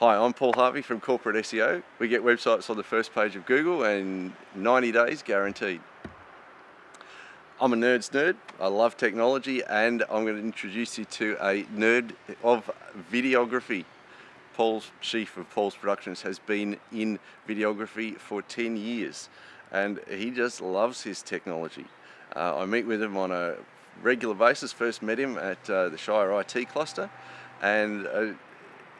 Hi, I'm Paul Harvey from Corporate SEO. We get websites on the first page of Google and 90 days guaranteed. I'm a nerd's nerd. I love technology and I'm going to introduce you to a nerd of videography. Paul Sheaf of Paul's Productions has been in videography for 10 years and he just loves his technology. Uh, I meet with him on a regular basis. First met him at uh, the Shire IT cluster and uh,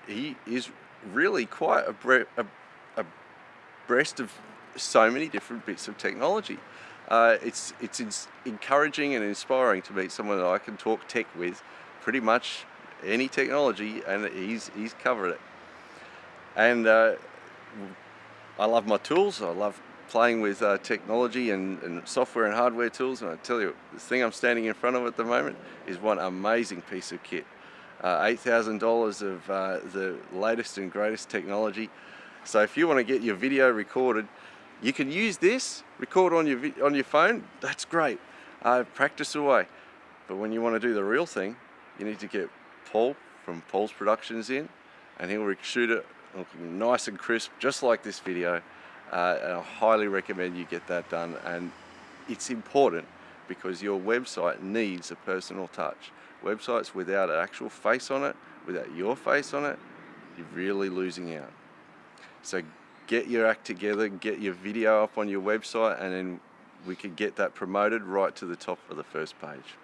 he is really quite a, a, a breast of so many different bits of technology. Uh, it's, it's encouraging and inspiring to meet someone that I can talk tech with pretty much any technology and he's, he's covered it. And uh, I love my tools, I love playing with uh, technology and, and, software and hardware tools and I tell you, the thing I'm standing in front of at the moment is one amazing piece of kit uh, $8,000 of uh, the latest and greatest technology. So if you want to get your video recorded, you can use this, record on your, on your phone, that's great. Uh, practice away. But when you want to do the real thing, you need to get Paul from Paul's Productions in and he'll shoot it looking nice and crisp, just like this video. Uh, and I highly recommend you get that done. And it's important because your website needs a personal touch. Websites without an actual face on it, without your face on it, you're really losing out. So get your act together, get your video up on your website and then we can get that promoted right to the top of the first page.